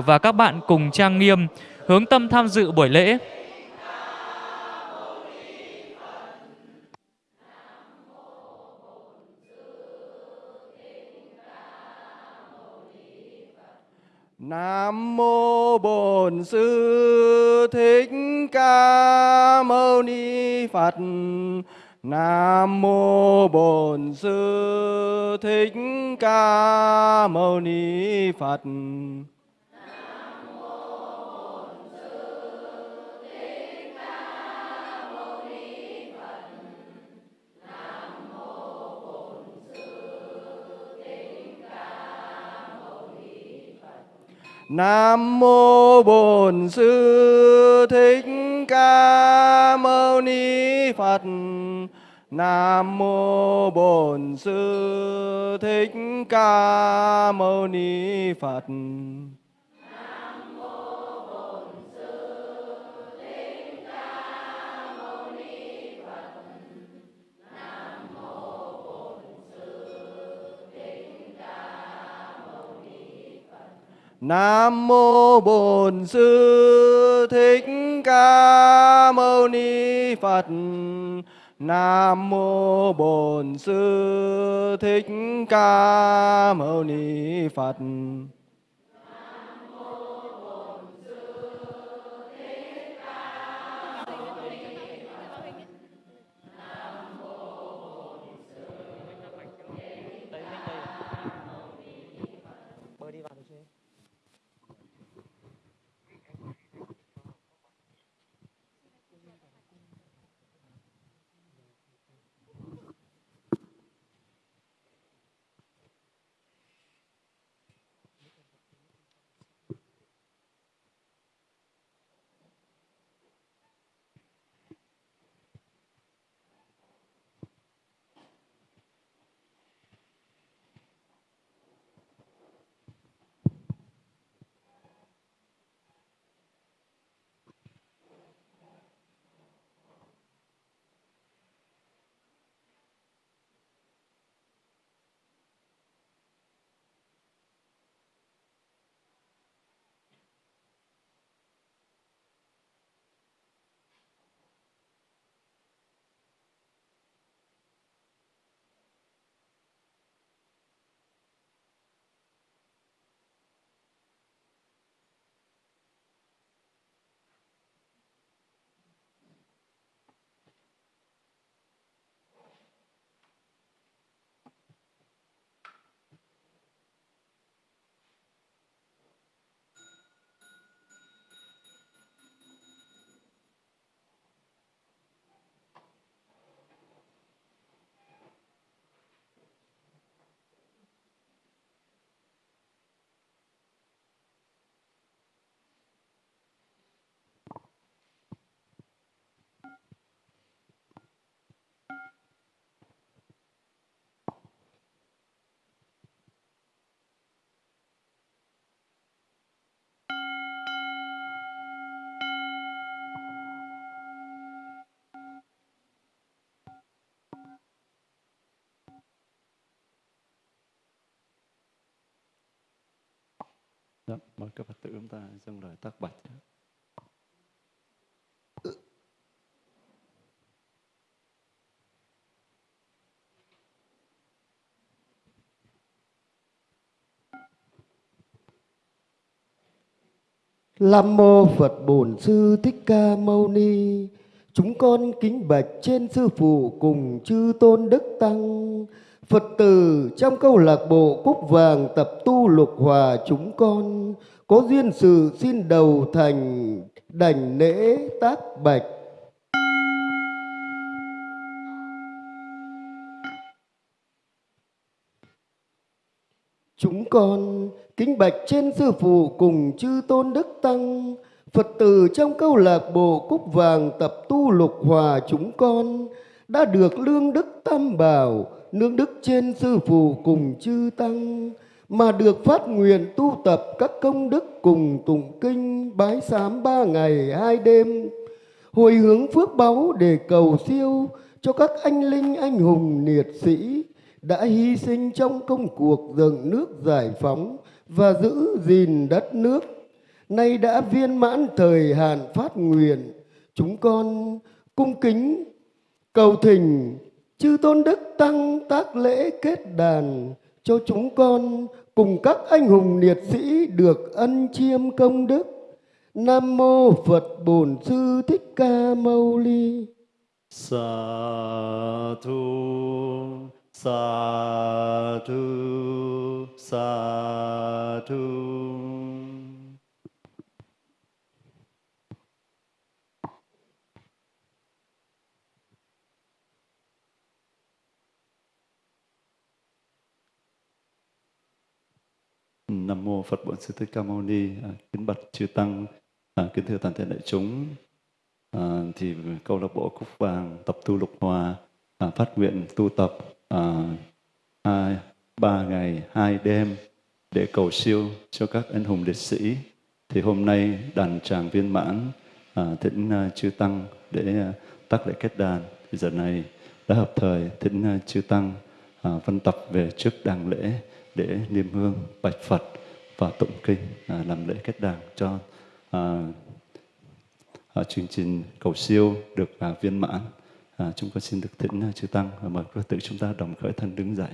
và các bạn cùng trang nghiêm, hướng tâm tham dự buổi lễ. Nam mô Bổn Sư Thích Ca Mâu Ni Phật. Nam mô Bổn Sư Thích Ca Mâu Ni Phật. Nam mô Bổn Sư Thích Ca Mâu Ni Phật. Nam mô Bổn Sư Thích Ca Mâu Ni Phật. Nam mô Bổn Sư Thích Ca Mâu Ni Phật. Nam mô Bổn Sư Thích Ca Mâu Ni Phật. Dạ, mời các Phật tử chúng ta dâng lời tác bạch. Lam mô Phật Bổn Sư Thích Ca Mâu Ni. Chúng con kính bạch trên sư phụ cùng chư tôn đức tăng. Phật tử trong câu lạc bộ Cúc Vàng tập tu lục hòa chúng con có duyên sự xin đầu thành đảnh lễ tác bạch. Chúng con kính bạch trên sư phụ cùng chư tôn đức tăng, Phật tử trong câu lạc bộ Cúc Vàng tập tu lục hòa chúng con đã được lương đức tam bảo, nương đức trên sư phụ cùng chư tăng, mà được phát nguyện tu tập các công đức cùng tụng kinh bái sám ba ngày hai đêm, hồi hướng phước báu để cầu siêu cho các anh linh anh hùng liệt sĩ đã hy sinh trong công cuộc dựng nước giải phóng và giữ gìn đất nước. nay đã viên mãn thời hạn phát nguyện chúng con cung kính cầu thỉnh chư tôn đức tăng tác lễ kết đàn cho chúng con cùng các anh hùng liệt sĩ được ân chiêm công đức. Nam mô phật bổn sư thích ca mâu ni. Sa thu sa thu sa thu. Nam mô Phật Bổn Sư Thích Ca Mâu Ni. À, kính bạch chư tăng, à, kính thưa toàn thể đại chúng. À, thì câu lạc bộ Cúc Vàng tập tu lục hòa à, phát nguyện tu tập à, hai ba ngày hai đêm để cầu siêu cho các anh hùng liệt sĩ. Thì hôm nay đàn tràng viên mãn à, thỉnh à, chư tăng để à, tác lễ kết đàn. Thì giờ này đã hợp thời thỉnh à, chư tăng à, văn tập về trước đàng lễ để niêm hương bạch Phật và tụng kinh à, làm lễ kết đàn cho à, à, chương trình cầu siêu được à, viên mãn. À, chúng con xin được thỉnh à, chư tăng và mời quý tử chúng ta đồng khởi thân đứng dậy.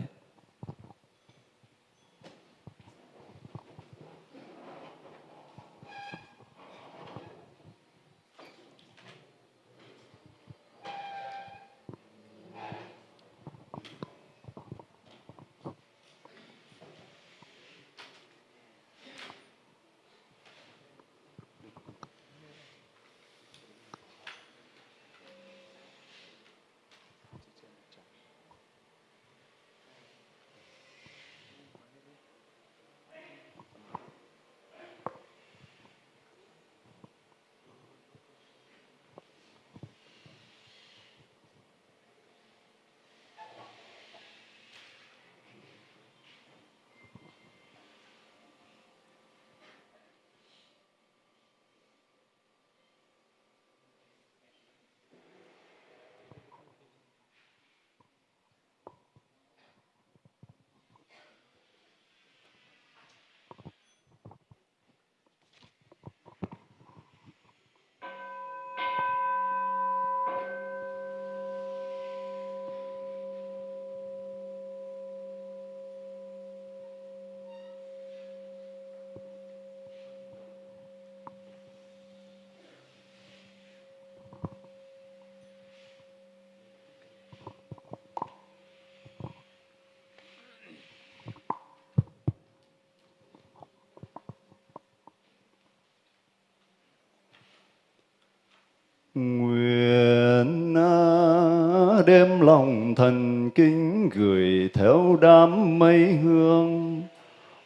Nguyện à, đem đêm lòng thần kính gửi theo đám mây hương.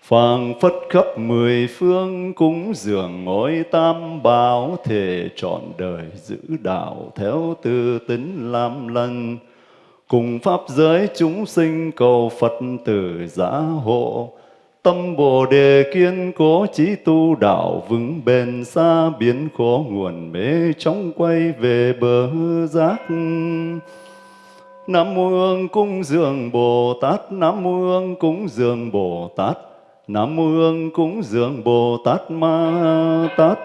Phảng phất khắp mười phương cúng dường ngôi tam bảo thể trọn đời giữ đạo theo tư tính làm lần cùng pháp giới chúng sinh cầu Phật tử giá hộ Tâm Bồ Đề kiên cố trí tu đạo vững bền xa biến khổ nguồn mê trong quay về bờ giác. Nam mô Hương cúng dường Bồ Tát, Nam mô Hương cúng dường Bồ Tát, Nam mô Hương cúng dường Bồ Tát Ma Tát.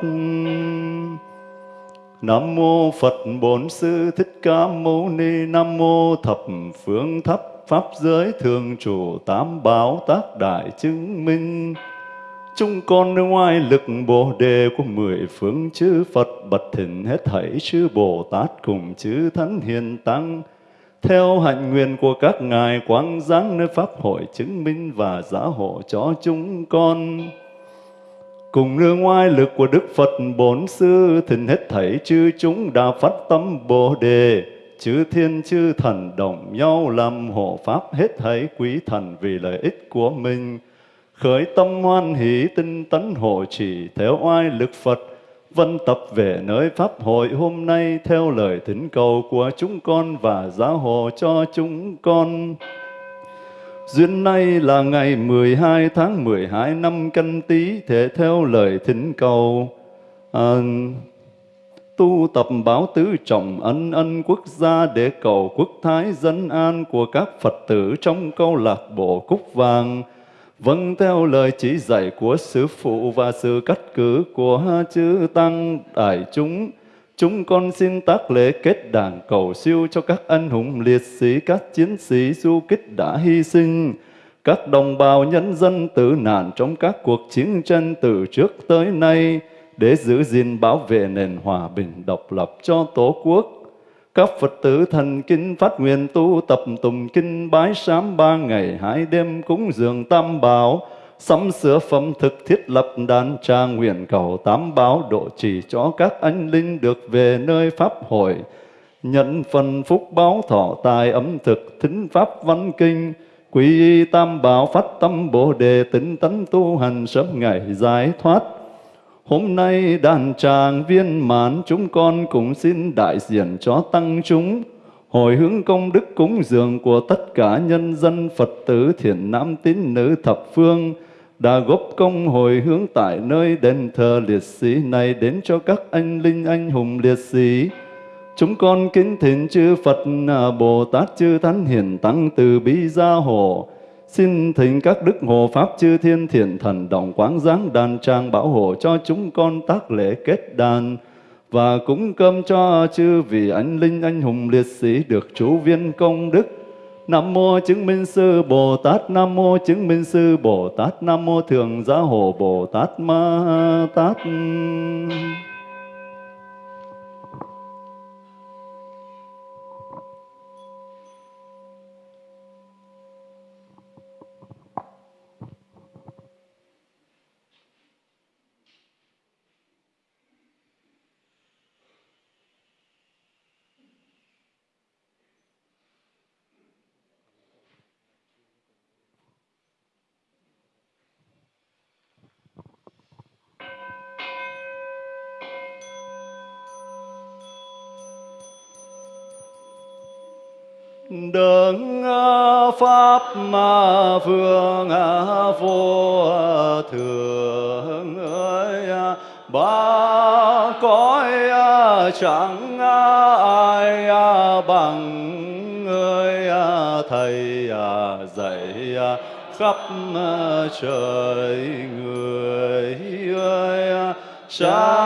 Nam mô Phật Bổn Sư Thích Ca Mâu Ni, Nam mô Thập Phương tháp Pháp giới thường chủ tám báo tác đại chứng minh. Chúng con nơi ngoài lực Bồ Đề của mười phương chư Phật, bật thỉnh hết thảy chư Bồ Tát cùng chư Thánh Hiền Tăng. Theo hạnh nguyện của các ngài quang giáng nơi Pháp hội chứng minh và giả hộ cho chúng con. Cùng nương ngoài lực của Đức Phật Bốn Sư, thỉnh hết thảy chư chúng đã phát tâm Bồ Đề chư thiên chư thần đồng nhau làm hộ pháp hết thảy quý thần vì lợi ích của mình. Khởi tâm hoan hỷ tinh tấn hộ trì theo oai lực Phật, vân tập về nơi Pháp hội hôm nay theo lời thỉnh cầu của chúng con và giáo hộ cho chúng con. Duyên nay là ngày 12 tháng 12 năm canh tí, thể theo lời thỉnh cầu. À, tu tập báo tứ trọng ân ân quốc gia để cầu quốc thái dân an của các Phật tử trong câu lạc bộ Cúc Vàng. Vâng theo lời chỉ dạy của sư phụ và sự cắt cử của chư tăng đại chúng chúng con xin tác lễ kết đàn cầu siêu cho các anh hùng liệt sĩ, các chiến sĩ du kích đã hy sinh. Các đồng bào nhân dân tử nạn trong các cuộc chiến tranh từ trước tới nay để giữ gìn bảo vệ nền hòa bình độc lập cho Tổ quốc. Các Phật tử thần kinh phát nguyện tu tập tùng kinh bái sám ba ngày hai đêm cúng dường tam bảo, sắm sửa phẩm thực thiết lập đàn trang nguyện cầu tám báo độ trì cho các anh linh được về nơi Pháp hội, nhận phần phúc báo thọ tài ấm thực thính Pháp văn kinh, Quy y tam bảo phát tâm bồ đề tĩnh tấn tu hành sớm ngày giải thoát. Hôm nay đàn tràng viên mãn chúng con cũng xin đại diện cho tăng chúng hồi hướng công đức cúng dường của tất cả nhân dân Phật tử thiện nam tín nữ thập phương đã góp công hồi hướng tại nơi đền thờ liệt sĩ này đến cho các anh linh anh hùng liệt sĩ. Chúng con kính thỉnh chư Phật à, Bồ Tát, chư Thánh Hiền Tăng từ bi gia hộ. Xin thỉnh các đức hộ pháp chư thiên thiện thần đồng quán giáng đàn trang bảo hộ cho chúng con tác lễ kết đàn và cúng cơm cho chư vị anh linh anh hùng liệt sĩ được chú viên công đức. Nam mô chứng minh sư Bồ Tát, Nam mô chứng minh sư Bồ Tát, Nam mô thường gia hộ Bồ Tát Ma Tát. Pháp ma vương vô thường ơi ba cõi chẳng ai bằng ơi thầy dạy khắp trời người ơi cha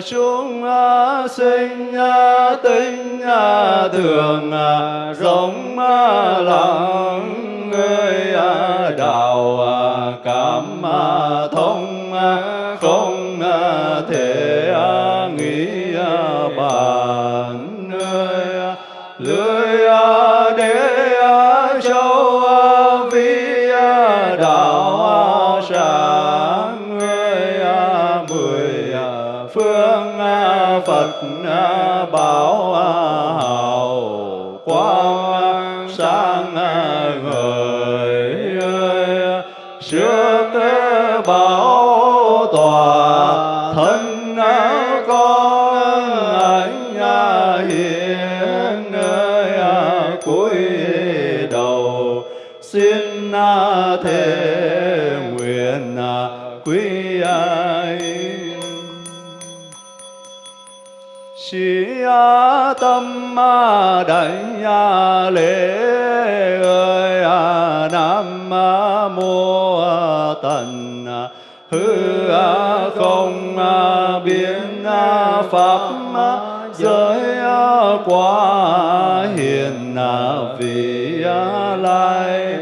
chúng sinh tinh thường rộng lặng Sĩ tâm đại lễ ơi Nam mô tần hư không biến pháp giới quá hiền vị lai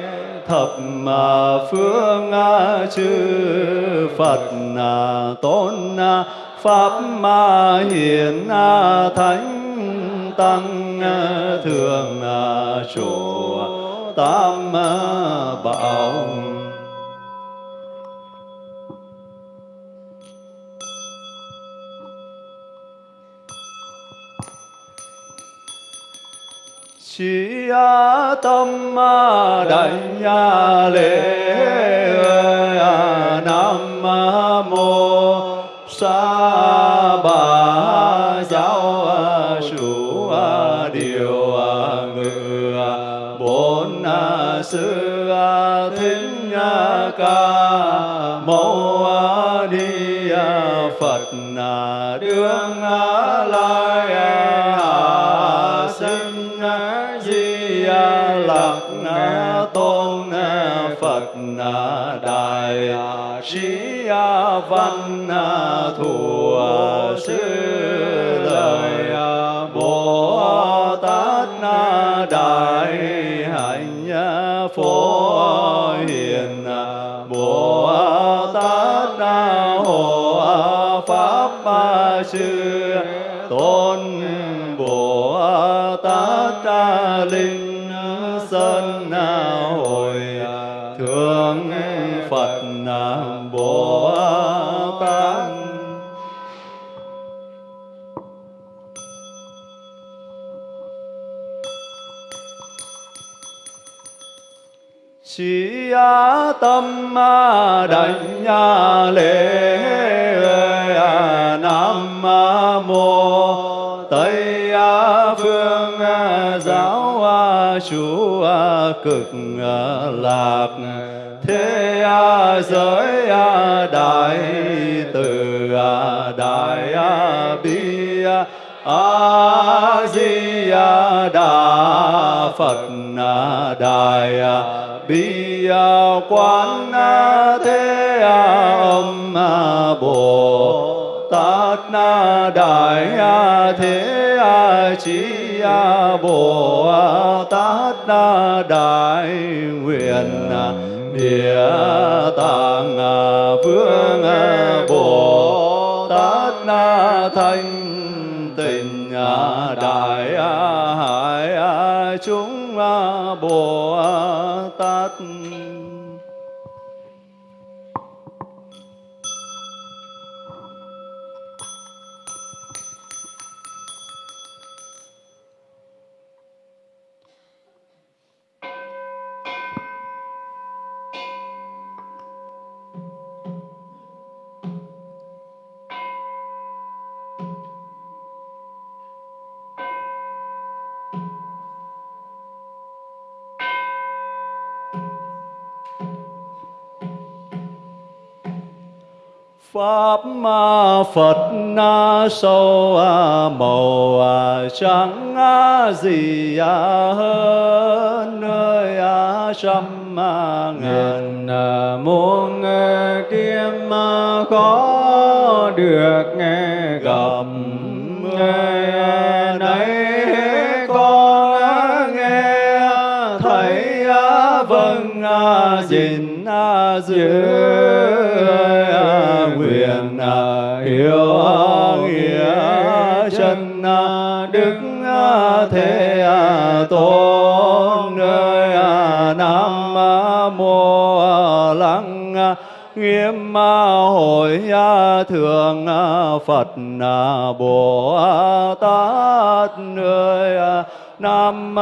thập phương chư Phật tôn pháp ma hiền thánh tăng thường trụ tam bảo. Chỉ tâm ma đại nhà lễ nam mô sa đương lai hạ sinh di lặc tôn phật đại sĩ văn thù sư lời à, bồ tát à, đại hạnh à, phổ tôn bồ tát linh sơn hồi thượng phật bồ tát Chí tâm đảnh lễ Chúa cực à, lạc. Thế à, giới à, đại từ đại bi a di đà phật đại bi quán thế âm bồ tát đại thế chí đại nguyện địa tạng vương bồ tát thanh tịnh đại hải chúng bồ tát Phật na sâu màu trắng gì hơn nơi trăm ngàn muôn kiếm khó được nghe gặp. Nay con nghe thấy vâng gìn giữ tôn nơi nam mô lăng nghiêm hội thượng phật bồ tát nơi Nam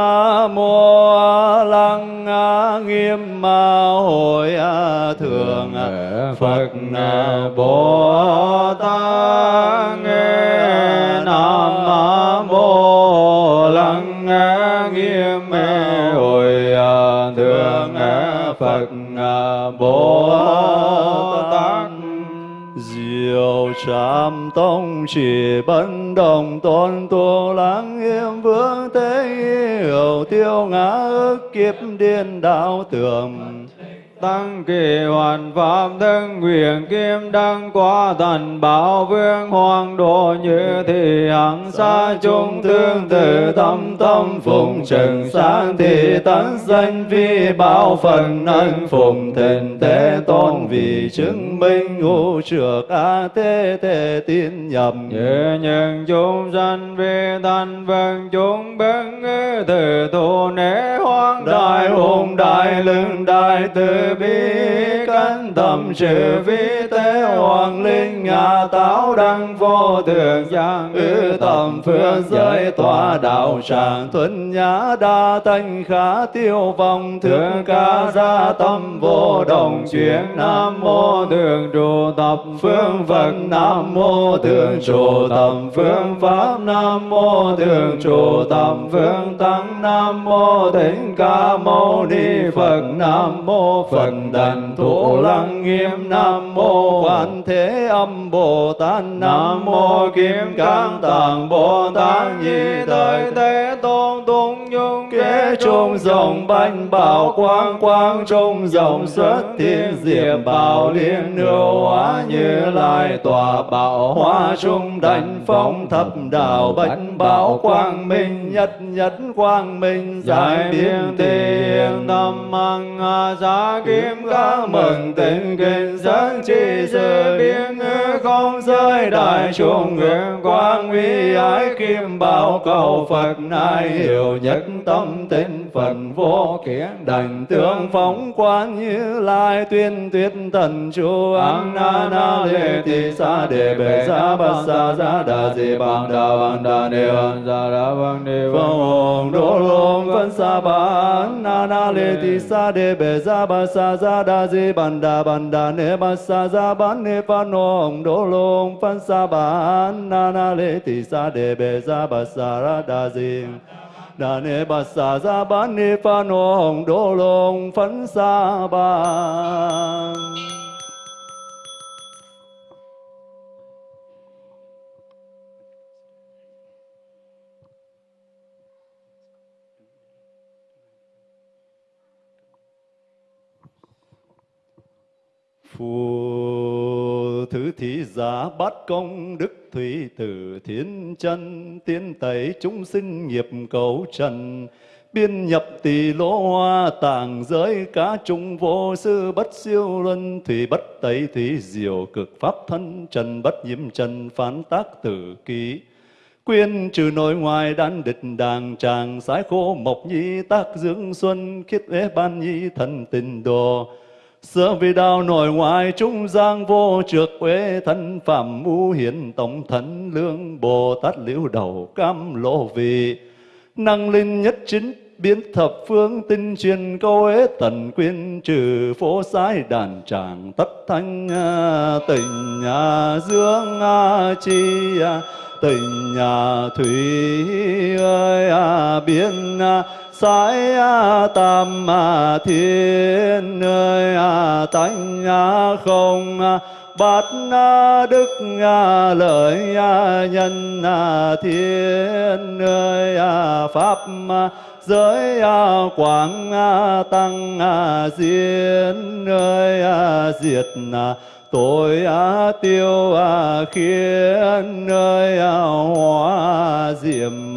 mô lăng nghiêm hội thượng Phật Bồ Tát. Nam Phật à, Bồ Tát Diệu trạm tông chỉ bấn đồng tôn tu lắng nghiêm vương thế hiểu tiêu ngã ức kiếp điên đạo tưởng tăng kỳ hoàn pháp thân nguyện, kim đăng quá thần, bảo vương hoàng độ như thị hằng xa chúng tương tự tâm tâm phụng trần, sáng thị tấn danh vi bảo phần ân phụng thịnh thế tôn vì chứng minh ngũ trược a thế thế tin nhầm. Như nhân chúng sanh vi thanh vân chúng bất ngư từ tu nế đại hùng đại lương đại từ bi cân tâm sự vi tế hoàng linh ngã táo đăng vô thượng giang ư tầm phương giới tòa đạo tràng tuấn nhã đa thanh khá tiêu vong, thượng ca gia tâm vô đồng chuyển nam mô thượng trụ tập phương phật, nam mô thượng trụ tập phương pháp, nam mô thượng trụ tập phương tăng, nam mô thỉnh ca mâu ni phật, nam mô phật đàn thủ lăng nghiêm nam mô quan thế âm bồ tát nam mô kim cang tạng bồ tát di thời thế tôn tung nhung kế trung dòng bánh bảo quang quang trung dòng xuất thiên diệp bảo liên nửa hóa như lai tòa bảo hoa trung đảnh phong thập đạo bạch bảo quang minh nhất nhất quang minh giải biên tiền tâm mang giá kim các mừng tình kinh dẫn chi sự biến ngữ không giới đại trung nguyện quang uy ái kim bảo cầu Phật nai hiểu nhất tâm tinh Phật vô kiến đảnh tướng phóng quán như lai tuyên tuyết tần chu an na na lê ti sa đề bệ sa ba sa sa đà di bằng đà bằng đà ni văn sa đà bằng ni văn hồn đô lông văn sa ba na na lê ti sa đề bệ sa ba sa sa đà di bằng đà bằng đà ni ba sa sa ban pha văn ông đô lô ông phan sa ba na na lê thị sa đề bề ra ba sa ra đà di đà nê bà sa ra bán ni pha nô ông đô lông phấn sa ba Phù thứ thị giả bát công đức thủy tử thiên chân tiên tẩy chúng sinh nghiệp cầu trần, biên nhập tỳ lỗ hoa tàng giới cá trung vô sư bất siêu luân thủy bất tẩy thủy diệu cực pháp thân trần bất nhiễm trần phán tác tử ký. Quyên trừ nội ngoài đan địch đàng tràng sái khô mộc nhi tác dưỡng xuân khiết ế ban nhi thần tình đồ. Sơ vì đạo nội ngoại trung giang vô trược quế thân phạm mu hiển tổng thân lương Bồ Tát liễu đầu cam lộ vị năng linh nhất chính biến thập phương tinh truyền câu ế tần quyên trừ phố sái đàn tràng tất thanh à, tình nhà dương à, chi à, tình nhà thủy, ơi biến sái tam thiên ơi tánh không bát đức lợi nhân thiên ơi pháp giới quảng tăng diễn ơi diệt tội tiêu khiến nơi hóa diệm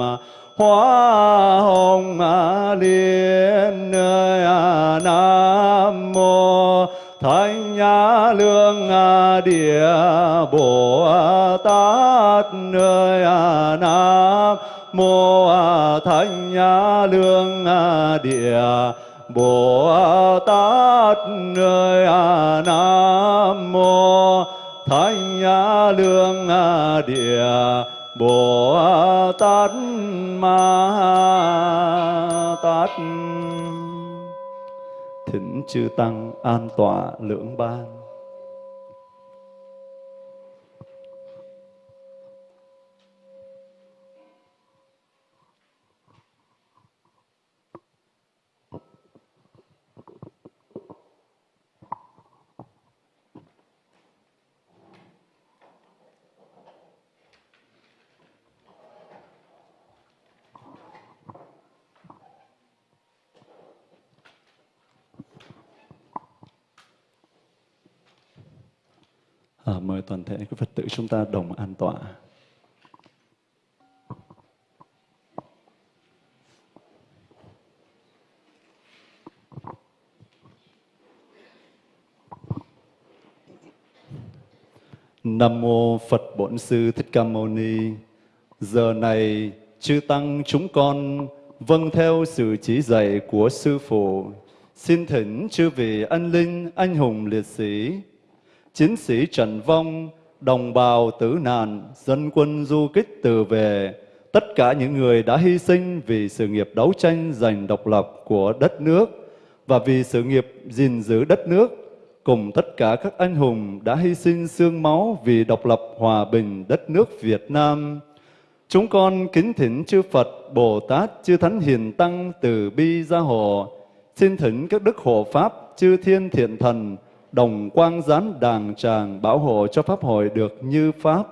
hoa hồng liên nơi à, nam mô thánh lương địa bồ tát nơi à, nam mô thánh lương địa Bồ Tát nơi à, Nam mô Thánh Lương Địa Bồ Tát Ma Tát Thỉnh chư tăng an tọa lưỡng ban. À, mời toàn thể các Phật tử chúng ta đồng an tọa. Nam mô Phật Bổn Sư Thích Ca Mâu Ni. Giờ này chư tăng chúng con vâng theo sự chỉ dạy của sư phụ, xin thỉnh chư vị anh linh anh hùng liệt sĩ chiến sĩ trần vong, đồng bào tử nạn, dân quân du kích từ về, tất cả những người đã hy sinh vì sự nghiệp đấu tranh giành độc lập của đất nước và vì sự nghiệp gìn giữ đất nước, cùng tất cả các anh hùng đã hy sinh xương máu vì độc lập hòa bình đất nước Việt Nam. Chúng con kính thỉnh chư Phật, Bồ Tát, chư Thánh Hiền Tăng từ bi gia hộ, xin thỉnh các đức hộ Pháp, chư Thiên Thiện Thần, đồng quang gián đàng tràng bảo hộ cho Pháp hội được như Pháp.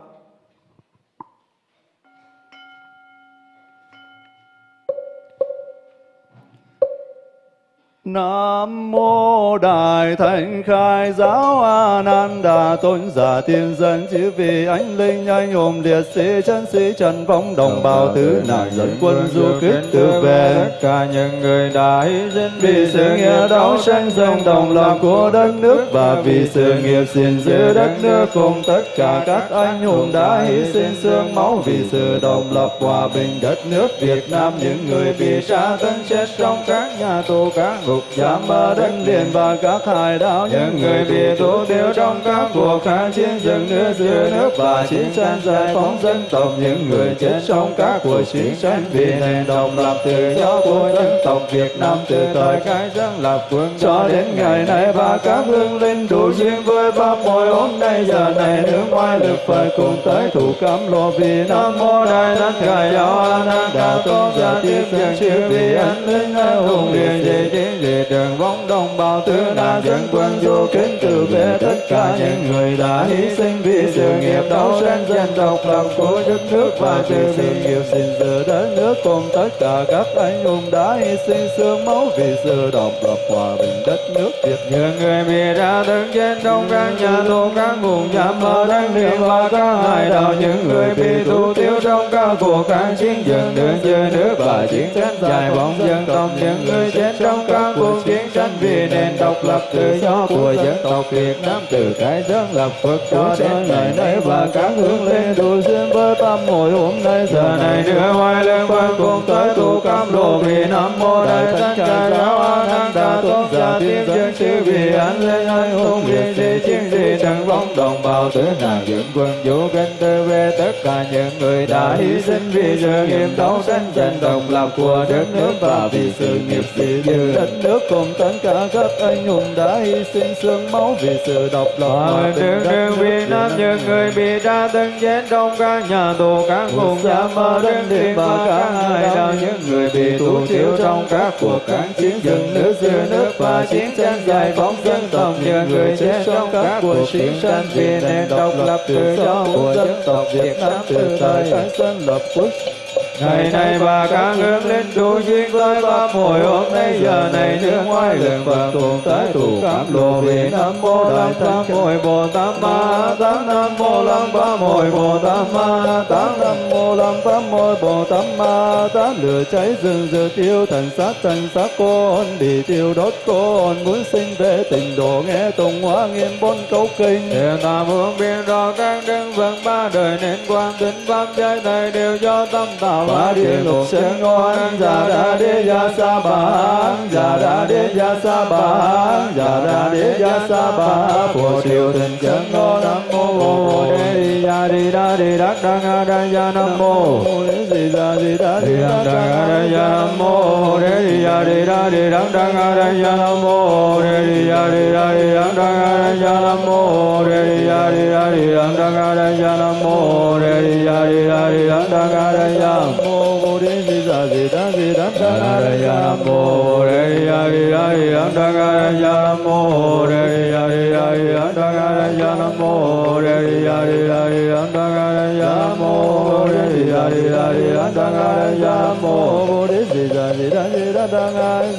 Nam mô Đại Thánh Khai Giáo A Nan Đà Tôn giả tiên dân chư vị anh linh anh hùng liệt sĩ chân sĩ trần vong đồng bào tứ nạn dẫn quân du kích từ về tất cả những người đã hy sinh vì sự nghiệp đấu tranh giành đồng lòng của đất nước và vì sự nghiệp gìn giữ đất nước cùng tất cả các anh hùng đã hy sinh xương máu vì sự độc lập hòa bình đất nước Việt Nam. Những người bị tra tấn chết trong các nhà tù các ngục giam ở đất liền và các hải đảo những người bị tù tiêu trong các cuộc kháng chiến dựng nước giữ nước và chiến tranh giải phóng dân tộc. những người chết trong các cuộc chiến tranh vì nền độc lập tự do của dân tộc Việt Nam từ thời khai dân lập quân cho đến ngày nay và các hương linh đủ duyên với ba môi hôm nay giờ này nước ngoài lực phải cùng tới thủ cam lộ vì nam mô đại thánh khai giáo a nan đà tôn. Giả tiếp dân chư vị anh linh anh hùng liền về chiến về đường vong đồng bào tứ nạn dân quân du kính từ về tất cả những người đã hy sinh vì sự nghiệp đấu tranh giành độc lập của đất nước và từ sự nghiệp gìn giữ đất nước cùng tất cả các anh hùng đã hy sinh xương máu vì sự độc lập hòa bình đất nước Việt những người bị ra đứng trên đông các nhà tù các vùng giam ở đất liền và các hải đảo những người bị tù tiêu trong các cuộc kháng chiến dừng nước giữ nước và chiến tranh giải phóng dân tộc những người chết trong các cuộc chiến tranh vì nền độc lập tự do của dân tộc Việt Nam từ cái dân lập Phật cho đến ngày nay và các hướng lên. Đủ duyên với tâm hội hôm nay. Giờ này đưa hoài lên quan cùng tới tu cam lộ vì nam mô đại thánh ca giáo a nan đà tôn giả tiên dân chư vị anh lên anh hùng liên đi chiến đi trần vong đồng bào tử nạn dựng quân vũ kinh tư về tất cả những người đã hy sinh vì sự nghiệp đấu tranh giành độc lập của đất nước và vì sự nghiệp gìn giữ đất nước. Cùng tất cả các anh hùng đã hy sinh xương máu vì sự độc lập bình đất nước Việt Nam những người bị tra tấn chết trong các nhà tù các vùng giam ở đất liền và các hải đảo những người bị tù thiếu trong các cuộc kháng chiến dừng nước giữ nước và chiến tranh giải phóng dân tộc những người chết trong các cuộc chiến tranh vì nền độc lập tự do của dân tộc Việt Nam từ thời khai dân lập quốc Ngày này và các hướng linh đủ duyên với pháp hội hôm nay giờ này nước ngoài lượng Phật cùng tới tụ cảm lộ vì Nam Mô Lăng Tam Hội Bồ Tát Ma Tát Nam Mô Lăng Tam Hội Bồ Tát Ma Tát Nam Mô Lăng Tam Hội Bồ Tát Ma. Tát lửa cháy rừng giờ tiêu thần sát thần sát côn bị tiêu đốt côn muốn sinh về tình độ nghe tùng hóa nghiêm bốn câu kinh. Hiện tam hướng biên rõ các đấng vâng ba đời nên quan tính pháp giới này đều do tâm tạo ba địa lục sinh ngoan già đa đế gia sa ba già đa đế gia sa ba già đa đế gia sa ba phù triều tình chân ngô nam mô bồ đề gia đi đa đi đắc đăng a đa gia nam mô di đa di đa di đắc đăng a đa gia nam mô đề di gia đi đa đi đắc đăng a đa gia nam mô đề di gia đi đa đi đắc đăng a đa gia nam mô đề di gia đi đa đi đắc đăng a đa gia nam mô đề di gia đi đa đi đắc đăng a đa gia nam mô di đa di đa di đắc đăng a đa mô đề di đa đi nam mô đề di gia di gia đi đa đi mô đề di gia nam mô đề di đa di đa di đắc đăng mô đề di gia nam mô đề di gia di gia đi đa đi mô đề di gia nam mô đề di gia di đa di đắc đăng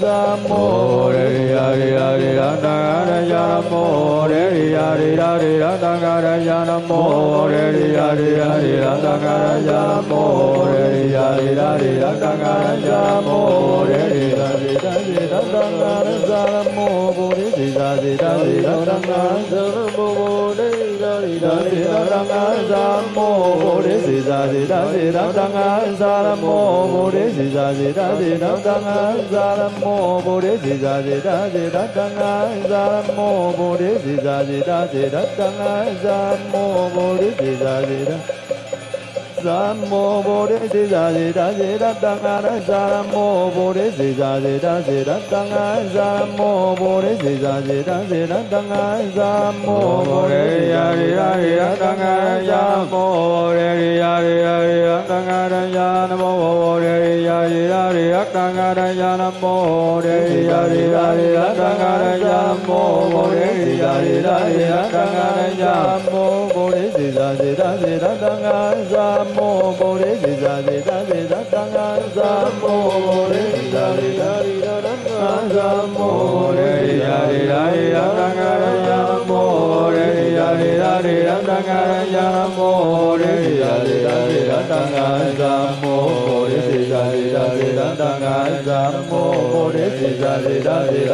nam mô đề di gia di đa di đắc đăng a đa nam mô đề di di đa di đắc đăng a đa nam mô đề Đà Di Đà Di Đà Đăng A Sa Mô Đề Sì Đà Di Đà Di Đà Đăng A Sa Nam Mô Đề Đà Di Đà Di Đà Nam Mô Bồ Đề Sì Đà Di Đà Di Đà Đăng Mô Bồ Đề Đà Di Nam mô Bồ Đề Di Đà Di Đà Di Đà Tăng A Đà Sa Nam mô Bồ Đề Di Đà Di Đà Di Đà Tăng A Sa Nam mô Bồ Đề Di Đà Di Đà Di Đà Tăng A Sa Nam mô Bồ Đề Di Đà Di Đà Di Đà Đăng A Sa Nam mô Bồ Đề Di Đà Di Đà Di Đà Đăng A Đà Sa Nam mô Bồ Đề Di Đà Di Đà Di Đà Đăng A Đà Sa Nam mô Bồ Đề Di Đà Di Đà Di Đà Đăng A Đà Sa Nam mô Bồ Đề Di Đà Di Đà Di Đà Đăng A Đà Sa Nam mô Bồ Đề Di Đà Di Đà Di Đà Đăng A Sa mô Bồ Đề Di Đà Di Đà Di Đà Đăng A Sa mô Bồ Đề Di Đà Di Đà Di Đà Đăng A Sa mô Bồ Đề Di Đà Di Đà Di Đà Đăng A Sa mô Bồ Đề Di Đà Di Đà Di Đà Đăng A Sa mô Bồ Di Đà Di Đà Di Đà mô Bồ Di Đà Di Đà Di Đà mô Bồ Di Đà Di Đà Di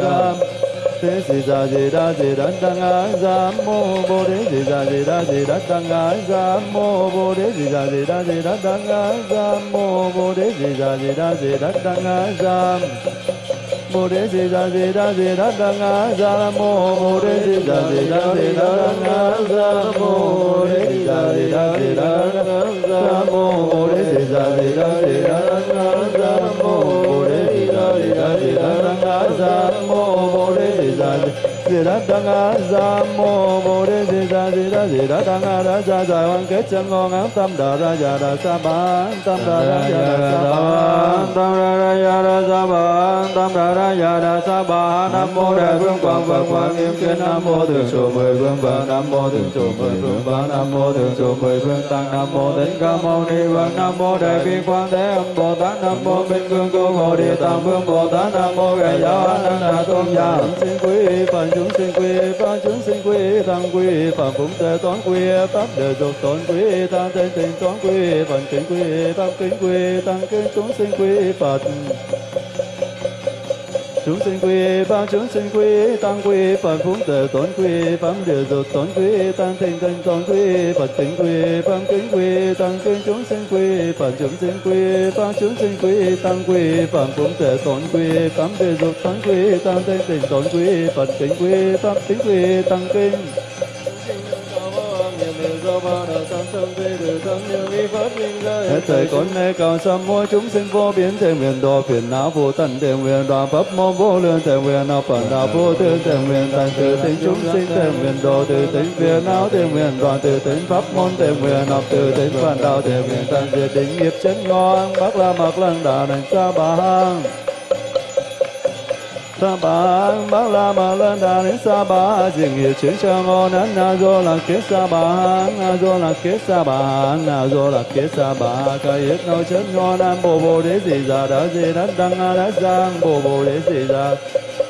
Đà Thế sì đà di đà di đà tăng á sa mô bồ đề di đà di đà di đà tăng á sa mô bồ đề di đà di đà di đà tăng á sa mô bồ đề di đà di đà di đà tăng á sa bồ đề di đà di đà di đà đăng á sa mô bồ đề di đà di đà di đà đăng á sa mô bồ đề di đà di đà di đà đăng á sa mô bồ đề di đà di đà di đà đăng á sa mô bồ đề di đà di đà di đà đăng á sa mô bồ đề di đà tăng a đăng sa mô bồ đề di đà di đà di đà tăng a đà sa giải hoàn kết chân ngon ám tâm đà ra già đà sa ba tâm đà ra già đà sa ba tâm đà ra già đà sa ba tâm đà ra già đà sa ba nam mô đại vương quang phật quang nghiêm kiến nam mô thượng trụ mười vương phật nam mô thượng trụ mười vương phật nam mô thượng trụ mười vương tăng nam mô tịnh ca mâu ni vương nam mô đại bi quang thế âm bồ tát nam mô minh vương cô hộ địa tạng vương bồ tát nam mô ngài giáo an đà tôn giả xin quý phật chúng sinh quy pháp chúng sinh quy tăng quy phạm cũng tề toán quy pháp đề dục tổn quy tam tên tình toán quy phật kính quy pháp kính quy tăng kính chúng sinh quy phật chúng sinh quy, ba chúng sinh quy tăng quy phật phúng tề tốn quy pháp địa dục tốn quy tăng thịnh tình tốn quy, phật kính quy pháp kính quy, tăng kính chúng sinh quy phật chúng sinh quy, ba chúng sinh quy, tăng quy phật phúng tề tốn quy pháp địa dục tốn quy tăng thịnh tình tốn quy, phật kính quy, pháp kính quy, tăng kinh Hết thời con nê cầu sâm mua chúng sinh vô biến thể nguyện độ phiền não vô tận thể nguyện đoàn pháp môn vô lượng thể nguyện nào phật đạo vô tư thể nguyện thành từ tính chúng sinh thể nguyện độ từ tính phiền não thể nguyện đoàn từ tính pháp môn thể nguyện học từ tính phật đạo thể nguyện thành diệt định nghiệp chân ngon bác la mạc lăng đà đành sa bà hang sa ba bác la ma lên đà đến sa ba dừng hiệu chứng cho ngon nán na do là kết sa ba na do là kết sa ba na do là kết sa ba ca yết nâu chân ngon nam bồ bồ đế gì già đã gì đã đăng a đã giang bồ bồ đế gì già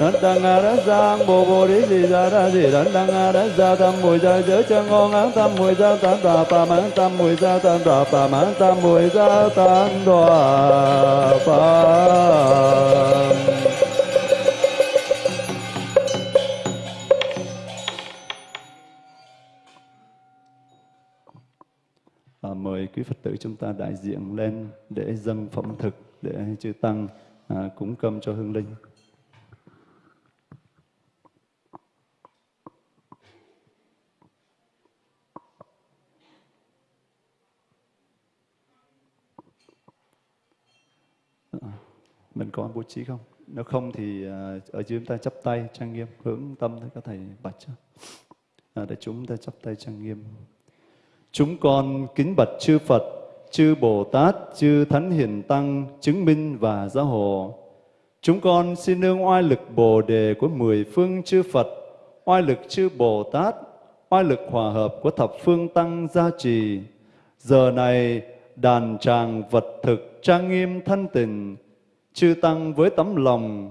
đắc đăng a đắc giang bồ bồ đế gì già đã gì đắc đăng a đắc già tâm mùi gia giới cho ngon án tâm mùi gia tam đà pa mãn tâm mùi gia tam đà pa mãn tâm mùi gia tam đà pa quý Phật tử chúng ta đại diện lên để dâng phẩm thực để chư tăng à, cúng cơm cho hương linh. Mình có bố trí không? Nếu không thì à, ở dưới chúng ta chắp tay trang nghiêm hướng tâm tới các thầy bạch. À, để chúng ta chắp tay trang nghiêm. Chúng con kính bạch chư Phật, chư Bồ Tát, chư Thánh Hiền Tăng, chứng minh và gia hộ. Chúng con xin nương oai lực Bồ Đề của mười phương chư Phật, oai lực chư Bồ Tát, oai lực hòa hợp của thập phương Tăng gia trì. Giờ này, đàn tràng vật thực trang nghiêm thanh tịnh, chư Tăng với tấm lòng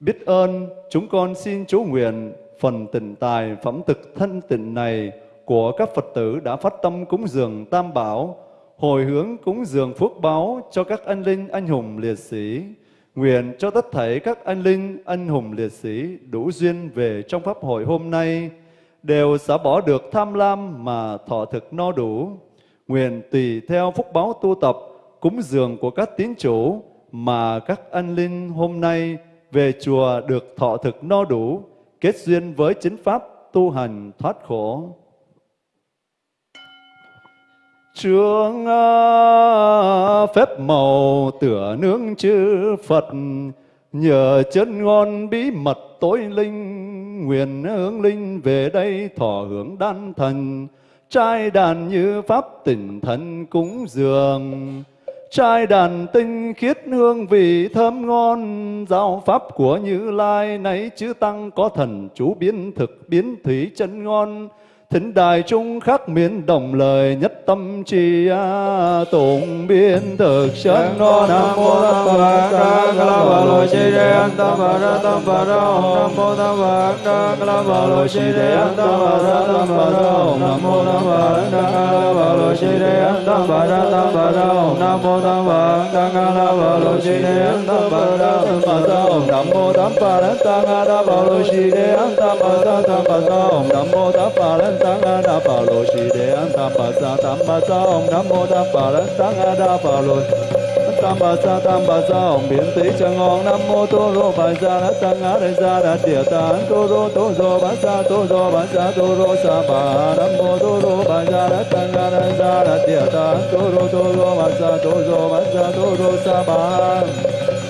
biết ơn, chúng con xin chú nguyện phần tịnh tài phẩm thực thân tịnh này của các Phật tử đã phát tâm cúng dường Tam Bảo, hồi hướng cúng dường phước báo cho các anh linh anh hùng liệt sĩ. Nguyện cho tất thảy các anh linh anh hùng liệt sĩ đủ duyên về trong Pháp hội hôm nay, đều xả bỏ được tham lam mà thọ thực no đủ. nguyện tùy theo phúc báo tu tập, cúng dường của các tín chủ mà các anh linh hôm nay về chùa được thọ thực no đủ, kết duyên với chính pháp tu hành thoát khổ. Trương à, phép màu tửa nướng chư Phật, nhờ chân ngon bí mật tối linh, nguyện hướng linh về đây thọ hưởng đan thần, trai đàn như pháp tỉnh thần cúng dường. Trai đàn tinh khiết hương vị thơm ngon, giáo pháp của Như Lai nấy chữ tăng có thần chú biến thực biến thủy chân ngon. Thính đài trung khắc miễn đồng lời nhất tâm chi a tụng biên thực chân ngon nam mô tam bà ca ca la bà lo chi đề an tam bà ra tam bà ra om nam mô tam bà ca ca la bà lo chi đề an tam bà ra tam bà ra om nam mô tam bà ca ca la bà lo chi đề an tam bà ra tam bà ra om nam mô tam bà ca ca la bà lo chi đề an tam bà ra tam bà ra om nam mô tham phật đa la bà lo chi đề an tam bà ra tam bà ra om nam mô tam bà phật tăng a đa bà lô si đề an tam bà sa tam bà sa om nam mô tam bà lan tăng a đa bà lô tam bà sa tam bà sa om biến tỷ chân ngon nam mô tô rô bà sa đa tăng a đề sa đa địa tán tô rô tô rô bà sa tô rô bà sa tô rô sa bà nam mô tô rô bà sa đa tăng a đề sa đa địa tán tô rô tô rô bà sa tô rô bà sa tô rô sa bà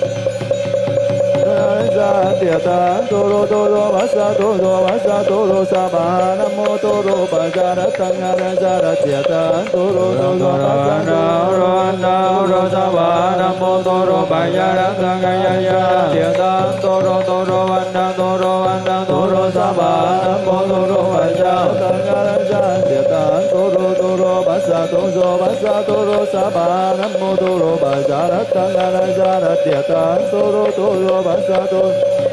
sa địa ta tô rô tô rô bát sa tô rô bát sa tô rô sa ba nam mô tô rô bà sa đa tăng a ra sa đa địa ta tô rô tô rô bát sa na rô na rô sa ba nam mô tô rô bà sa đa tăng a ya ya địa ta tô rô tô rô an đa tô rô an đa tô rô sa ba nam mô tô rô bà sa tăng a ra sa địa ta tô rô tô rô bát sa tô rô bát sa tô rô sa ba nam mô tô rô bà sa đa tăng a ra sa đa địa ta tô rô tô rô bát sa tô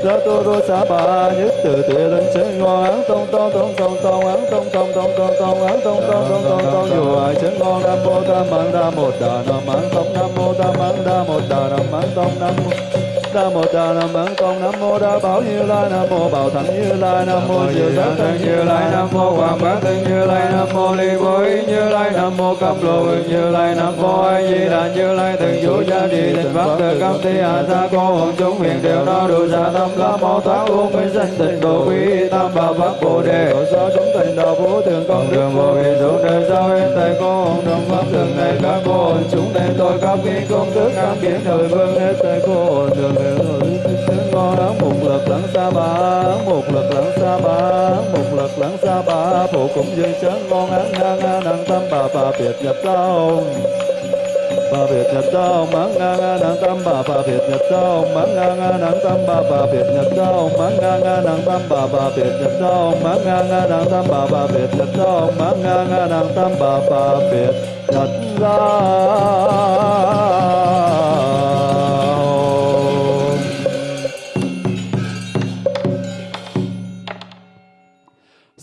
sa tô rô sa ba nhất từ tuệ lên chân ngon án tông tông tông tông tông án tông tông tông tông tông án tông tông tông tông tông dù ai chân ngon nam mô tam mang đa một đà nam án tông nam mô tam mang đa một đà nam án tông nam mô nam nam bản tôn nam mô đa bảo như lai nam mô bảo thắng như lai nam mô diệu giác thân như lai nam mô hoàng bá thân như lai nam mô ly bối như lai nam mô cam lô như lai nam mô a di đà như lai thường chủ gia trì tịnh pháp từ cam thi hạ sa cô hồn chúng huyền đều đo đủ sa tâm la mô thoát u minh sanh tịnh độ quý tam bảo pháp bồ đề hộ so chúng tình đạo vũ thường công đường vô vi xuống đời sau hết tại cô hồn đồng pháp thường này các cô hồn chúng này tôi các vi công đức cam kiến thời vương hết tại cô hồn thường ngon một một một phụ cũng dây chán ngon án ngang a năng tâm bà bà biệt nhập tông bà biệt nhập tông mắng ngang a năng tâm bà bà biệt nhập tông mắng ngang a năng tâm bà bà biệt nhập tông mắng ngang a năng tâm bà bà biệt nhập tông mắng ngang a năng tâm bà bà biệt nhập tông mắng ngang a năng tâm bà bà biệt nhập tông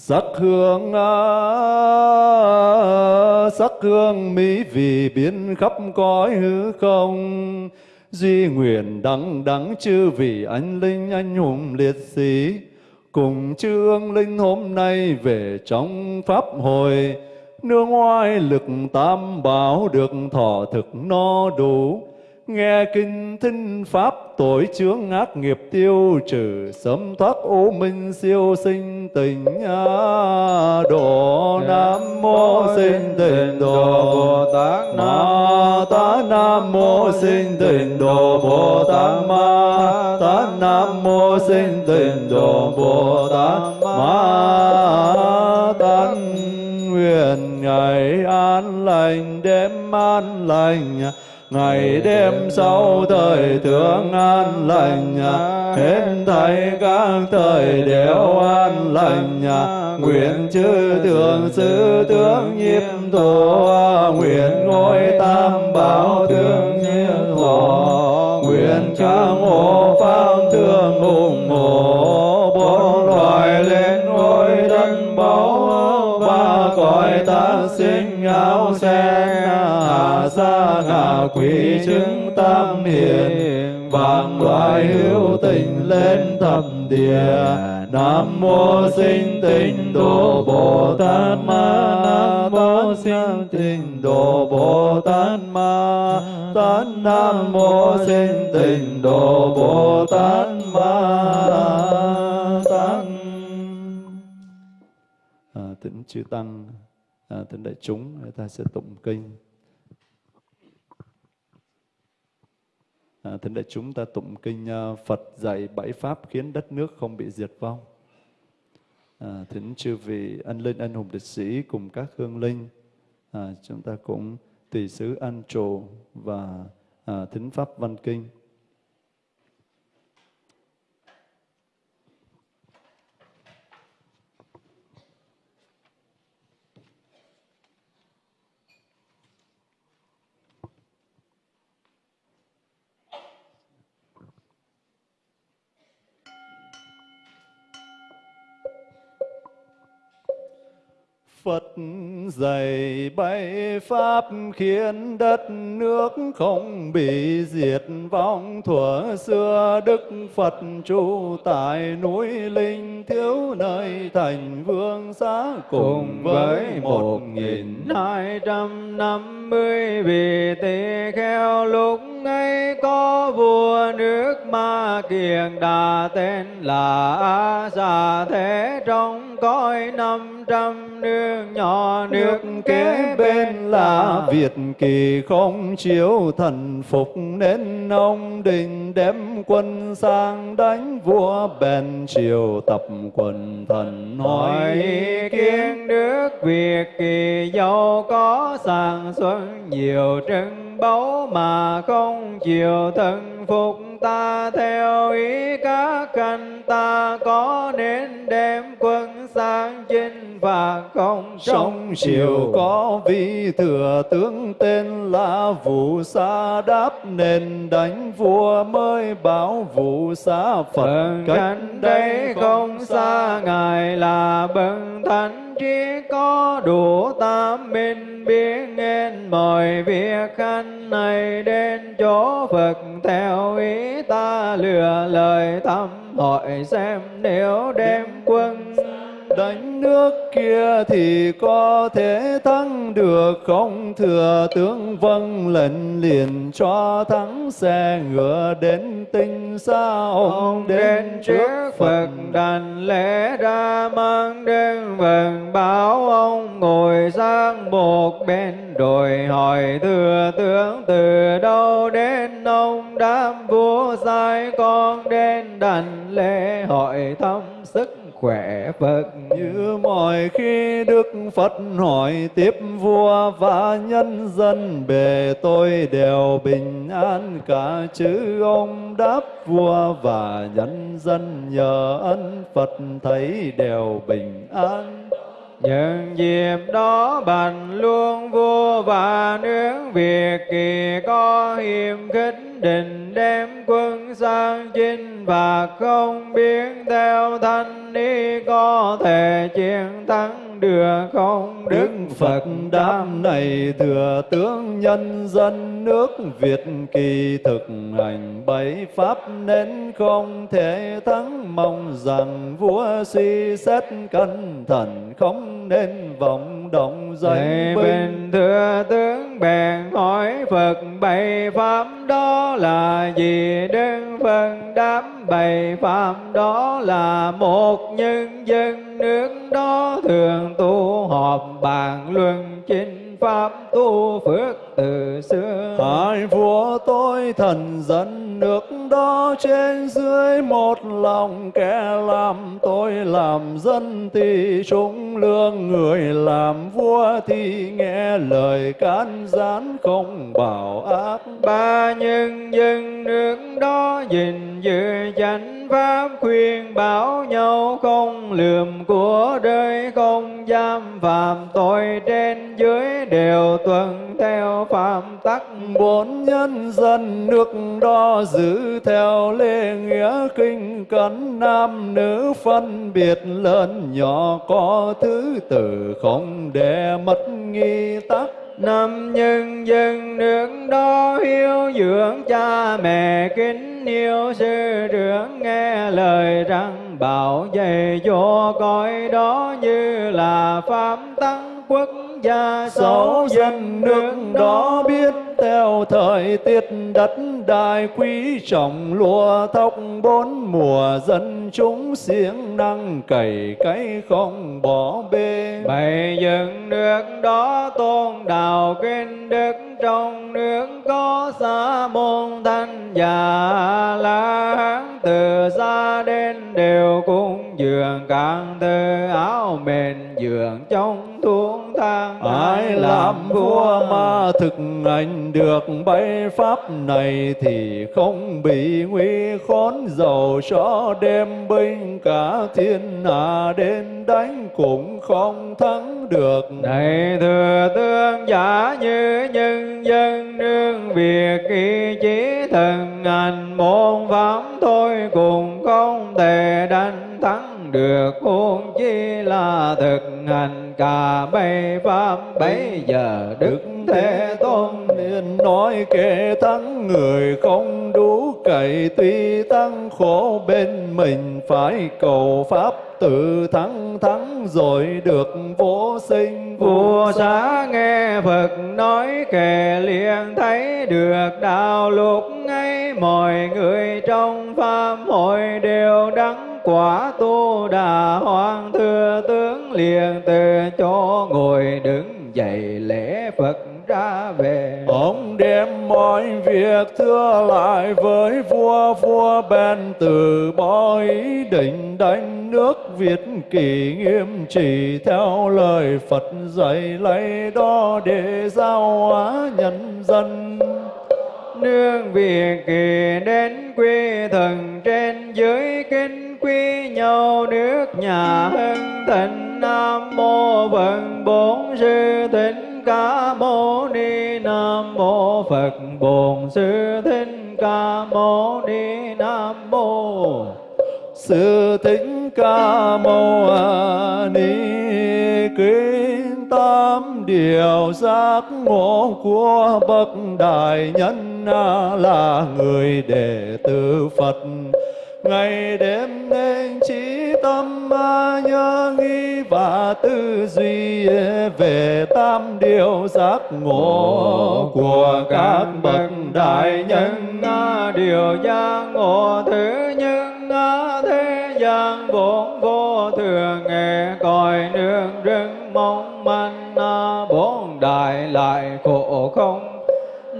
sắc hương à, sắc hương mỹ vì biến khắp cõi hư không. Duy nguyện đắng đắng chư vị anh linh anh hùng liệt sĩ, cùng chư ương linh hôm nay về trong pháp hội. Nương oai lực tam bảo được thọ thực no đủ nghe kinh thinh pháp, tội chướng ác nghiệp tiêu trừ sớm thoát ô minh siêu sinh tình a độ nam mô sinh tình độ bồ tát ma tát nam mô sinh tình độ bồ tát ma tát nam mô sinh tình độ bồ tát ma tát nguyện ngày an lành, đêm an lành ngày đêm sau thời thượng an lành, hết thảy các thời đều an lành. Nguyện chư thượng sư tướng nhiếp tổ, nguyện ngôi tam bảo thương nhiên thọ. Nguyện các hộ pháp thương ủng hộ bốn loài lên ngôi đất báu ba cõi ta sinh áo sen xa ngã ngạ quỷ chứng tam hiền vạn loại hữu tình lên thập địa. Nam mô Sinh Tịnh Độ Bồ Tát Ma Nam mô Sinh Tịnh Độ Bồ Tát Ma Tát Nam mô Sinh Tịnh Độ Bồ Tát Ma Tát à, Thỉnh chư tăng à, thỉnh đại chúng ta sẽ tụng kinh. À, thính đại chúng ta tụng kinh à, Phật dạy bảy pháp khiến đất nước không bị diệt vong. À, thỉnh chư vị ân linh anh hùng liệt sĩ cùng các hương linh, à, chúng ta cũng tùy xứ an trồ và à, thính pháp văn kinh. Phật dạy bảy pháp khiến đất nước không bị diệt. Vong thuở xưa Đức Phật trụ tại núi Linh thiếu nơi thành vương xá cùng với một nghìn hai trăm năm mươi vị tỳ kheo lúc ấy có vua nước Ma Kiền Đà tên là A Xà Thế. Trong cõi năm trăm nương nhỏ nước kế bên là Việt kỳ không chiếu thần phục nên ông định đem quân sang đánh vua bèn triều tập quần thần hỏi nói kiến nước Việt kỳ giàu có sản xuất nhiều trưng báu mà không chịu thân phục. Ta theo ý các khanh ta có nên đem quân sang chinh phạt không Trong triều có vị thừa tướng tên là Vũ Sa đáp nên đánh vua mới bảo Vũ Sa Phật. Cánh đây không xa Ngài là bậc thánh chỉ có đủ tam minh biết nghe mọi việc khanh này đến chỗ Phật. Theo ý ta lừa lời thăm hỏi xem nếu đem quân đánh nước kia thì có thể thắng được không? Thừa tướng vâng lệnh liền cho thắng xe ngựa đến tinh xa. Ông đến trước Phật đành lễ ra mang đến vần báo. Ông ngồi sang một bên rồi hỏi thừa tướng từ đâu đến? Ông đám vua sai con đến đành lễ hỏi thăm khỏe Phật như mọi khi Đức Phật hỏi tiếp vua và nhân dân bề tôi đều bình an cả chứ ông đáp vua và nhân dân nhờ ân Phật thấy đều bình an. Nhân dịp đó bành luôn vua và nước Việt kỳ có hiểm khích định đem quân sang chinh và không biết theo thanh ý có thể chiến thắng được không? Đức Phật đáp này thừa tướng nhân dân nước Việt kỳ thực hành bảy pháp nên không thể thắng. Mong rằng vua suy xét cẩn thận không nên vọng động Thầy danh binh. Bình thừa tướng bèn hỏi Phật bảy pháp đó là gì? Đức Phật đáp bảy pháp đó là một nhân dân nước đó thường tu họp bàn luận chính pháp tu phước từ xưa. Hai vua tôi thần dân nước đó trên dưới một lòng kẻ làm tôi làm dân thì trung lương người làm vua thì nghe lời can gián không bảo ác. Ba nhân dân nước đó gìn giữ chánh pháp khuyên bảo nhau không lườm của đời không giam phạm tội trên dưới đều tuân theo phạm tắc bốn nhân dân nước đo giữ theo lễ nghĩa kinh cấn nam nữ phân biệt lớn nhỏ có thứ tự không để mất nghi tắc. Năm nhân dân nước đó hiếu dưỡng cha mẹ kính yêu sư trưởng nghe lời rằng bảo dạy cho cõi đó như là pháp tăng quốc gia sáu dân nước đó biết theo thời tiết đất đai quý trọng lúa thóc bốn mùa dân chúng siêng năng cày cấy không bỏ bê. Bày dựng nước đó tôn đạo kinh đức trong nước có sa môn thanh già la hán từ xa đến đều cung dường càng tư áo mền dường trong thuốc thang Ai làm vua mà thực hành được bấy pháp này thì không bị nguy khốn. Dầu cho đem binh cả thiên hạ đến đánh cũng không thắng được. Này thừa tương giả như nhân dân, nương việc ý chí thần hành môn pháp thôi, cùng không thể đánh thắng được huống chi là thực hành, cả bảy pháp bây giờ đức thế tôn nên nói kệ tăng người không đủ cậy, tuy tăng khổ bên mình phải cầu pháp tự thắng thắng rồi được vô sinh. Vua xá nghe Phật nói kể liền, thấy được đạo lúc ấy mọi người trong pháp hội đều đắng quả tu đà hoàng thừa tướng liền từ chỗ ngồi đứng dậy lễ Phật ra về. Ông đem mọi việc thưa lại với vua Vua bèn từ bỏ ý định đánh nước Việt kỳ nghiêm chỉ Theo lời Phật dạy lấy đó để giao hóa nhân dân. Nương việc kỳ đến quy thần trên dưới kinh quy nhau nước nhà hưng thịnh. Nam mô Phật Bổn Sư Thích Ca Mâu Ni Nam mô Phật Bổn Sư Thích Ca Mâu Ni Nam mô. Sư Thích Ca Mâu Ni kính tám điều giác ngộ của bậc đại nhân là người đệ tử Phật ngày đêm nên trí tâm nhớ nghĩ và tư duy về tam điều giác ngộ của các bậc đại nhân. Điều giác ngộ thứ nhất thế gian vốn vô thường. Nghe còi nương rừng mong manh bốn đại lại khổ không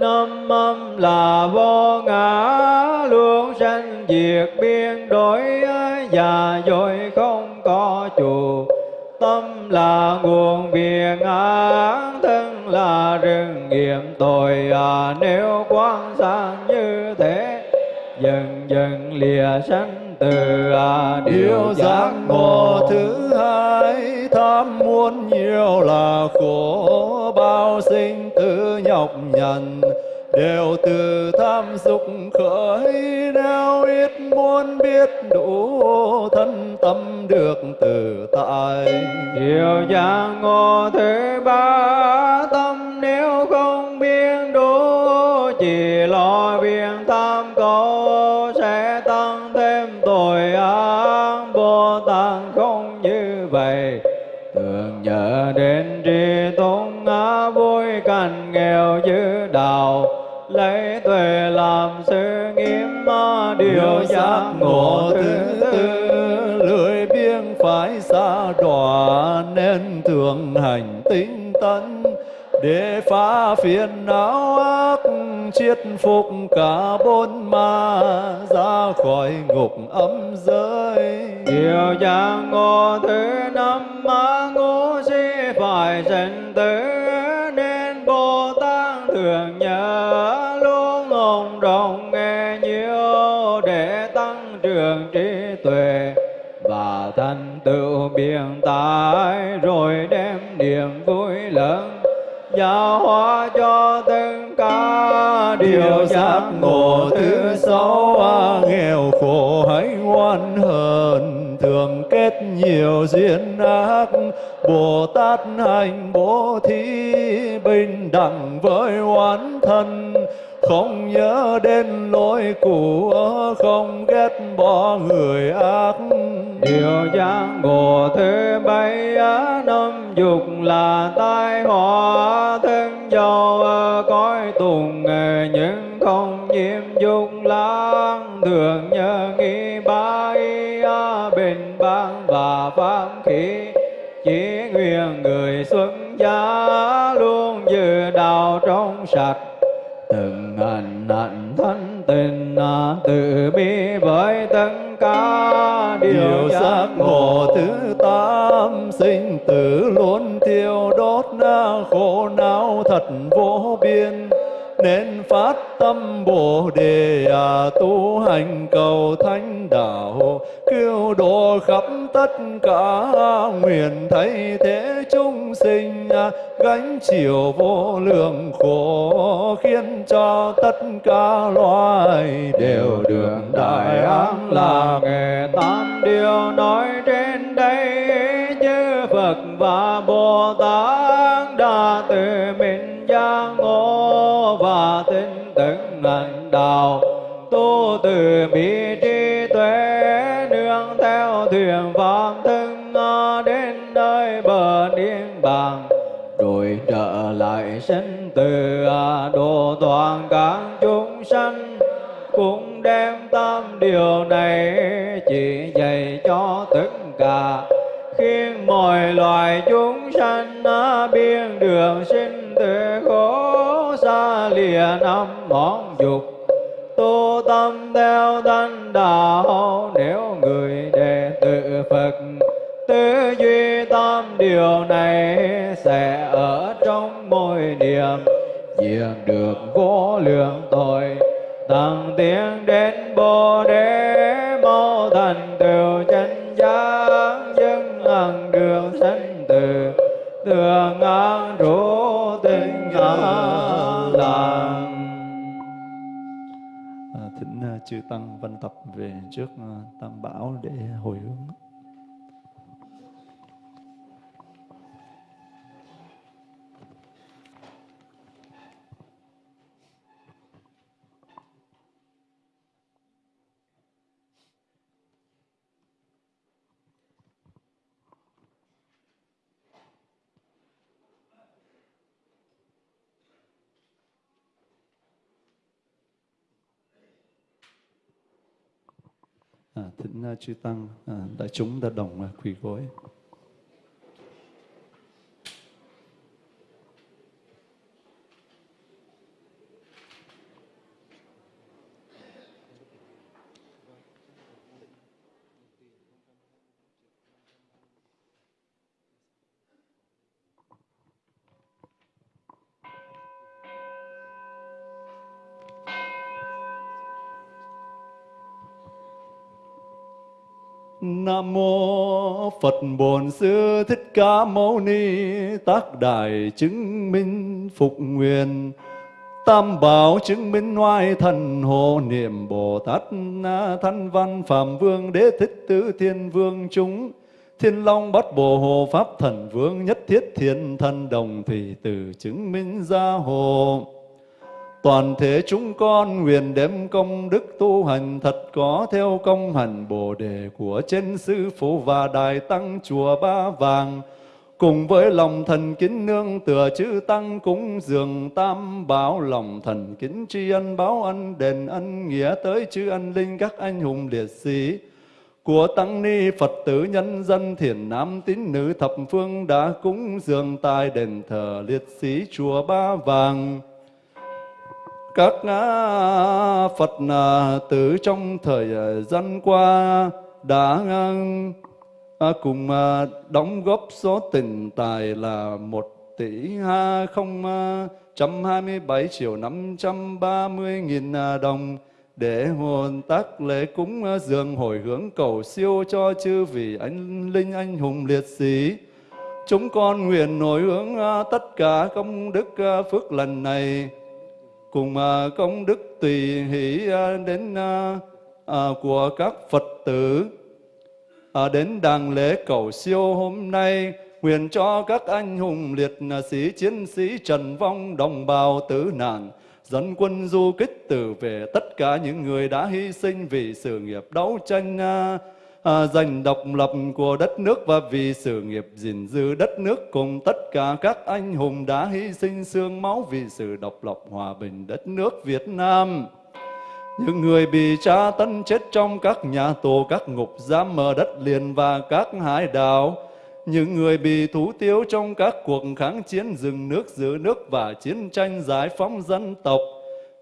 năm âm là vô ngã. Luôn sanh diệt biên đổi và rồi không có chủ tâm là nguồn việc án thân là rừng nghiệm tội. À, nếu quan sát như thế dần dần lìa sanh từ à, Điều giác ngộ thứ hai tham muốn nhiều là khổ. Bao sinh tử nhọc nhằn đều từ tham dục khởi. Nếu ít muốn biết đủ thân tâm được tự tại. Điều giác ngộ thứ ba tâm nếu không biết đủ chỉ lo biện tham đến tri tôn ngã vui cảnh nghèo dư đạo lấy tuệ làm sự nghiêm điều giác ngộ thứ tư lười biếng phải xa đọa nên thường hành tinh tấn. Để phá phiền não ác chiết phục cả bốn ma ra khỏi ngục âm giới. Điều giác ngộ thứ năm ma ngũ phải trần tử nên bồ tát thường nhớ luôn ổn đồng nghe nhiều để tăng trưởng trí tuệ và thành tựu biện tài rồi đem niềm vui lớn giáo hóa cho từng ca điều giác ngộ thứ sáu à, nghèo khổ hãy ngoan hờn thường kết nhiều duyên ác. Bồ tát hành bố thí bình đẳng với oán thân. Không nhớ đến lỗi cũ không ghét bỏ người ác. Điều giang ngộ thế bay á năm dục là tai họa thân giàu ờ, cõi tùng nhưng không nhiễm dục lãng thường nhớ nghĩ bái bang và pháp khí chỉ nguyện người xuất gia luôn giữ đạo trong sạch. Từng hành hạnh thanh tình từ bi với tất cả điều giác ngộ. thứ tám sinh tử luôn thiêu đốt khổ não thật vô biên nên phát tâm bồ đề à, tu hành cầu thánh đạo cứu độ khắp tất cả nguyện thay thế chúng sinh à, gánh chịu vô lượng khổ khiến cho tất cả loài đều được đại an lạc nghề tám điều nói trên đây chư Phật và Bồ Tát đã từ mình giác ngộ tinh tin từng hành đạo tu từ bi trí tuệ nương theo thuyền pháp thân đến nơi bờ niết bàn. Rồi trở lại sinh từ à, độ toàn các chúng sanh cũng đem tam điều này chỉ dạy cho tất cả. Khiến mọi loài chúng sanh à, biên đường sinh năm món dục. Tu tâm theo thanh đạo nếu người đệ tử Phật tư duy tam điều này sẽ ở trong mỗi niệm diệt được vô lượng tội. Tăng tiến đến bồ đề, mau thành tựu chánh giác dân hằng đường sanh từ thường an trú chư tăng văn tập về trước ờ, tam bảo để hồi hướng. Ờ, à, thỉnh ờ, chư tăng à, đại chúng đã đồng à, quỳ gối. Nam mô Phật Bổn Sư Thích Ca Mâu Ni Tác Đại chứng minh phục nguyện. Tam bảo chứng minh ngoại thần hộ niệm Bồ Tát na Thanh Văn Phạm Vương Đế Thích Tứ Thiên Vương chúng. Thiên Long Bát Bồ Hồ Pháp Thần Vương Nhất Thiết Thiên Thần Đồng Thủy Tử chứng minh gia hộ. Toàn thể chúng con nguyện đem công đức tu hành thật có theo công hành Bồ Đề của trên Sư Phụ và Đại Tăng Chùa Ba Vàng. Cùng với lòng thần kính nương tựa chư Tăng cúng dường tam bảo, lòng thần kính tri ân báo ân đền ân nghĩa tới chư ân linh các anh hùng liệt sĩ của tăng ni Phật tử nhân dân thiền nam tín nữ thập phương đã cúng dường tại đền thờ liệt sĩ chùa Ba Vàng các Phật tử trong thời à, gian qua đã à, cùng à, đóng góp số tiền tài là một tỷ không trăm hai mươi bảy triệu năm trăm ba mươi nghìn đồng để hồn tác lễ cúng dường hồi hướng cầu siêu cho chư vị anh linh anh hùng liệt sĩ. Chúng con nguyện hồi hướng tất cả công đức phước lần này cùng à, công đức tùy hỷ à, đến à, của các Phật tử. Đến đàng lễ cầu siêu hôm nay, nguyện cho các anh hùng liệt sĩ, chiến sĩ trần vong, đồng bào tử nạn, dẫn quân du kích tử về tất cả những người đã hy sinh vì sự nghiệp đấu tranh à, giành độc lập của đất nước và vì sự nghiệp gìn giữ đất nước cùng tất cả các anh hùng đã hy sinh xương máu vì sự độc lập hòa bình đất nước Việt Nam. Những người bị tra tấn chết trong các nhà tù, các ngục giam ở đất liền và các hải đảo. Những người bị thủ tiêu trong các cuộc kháng chiến rừng nước, giữ nước và chiến tranh giải phóng dân tộc.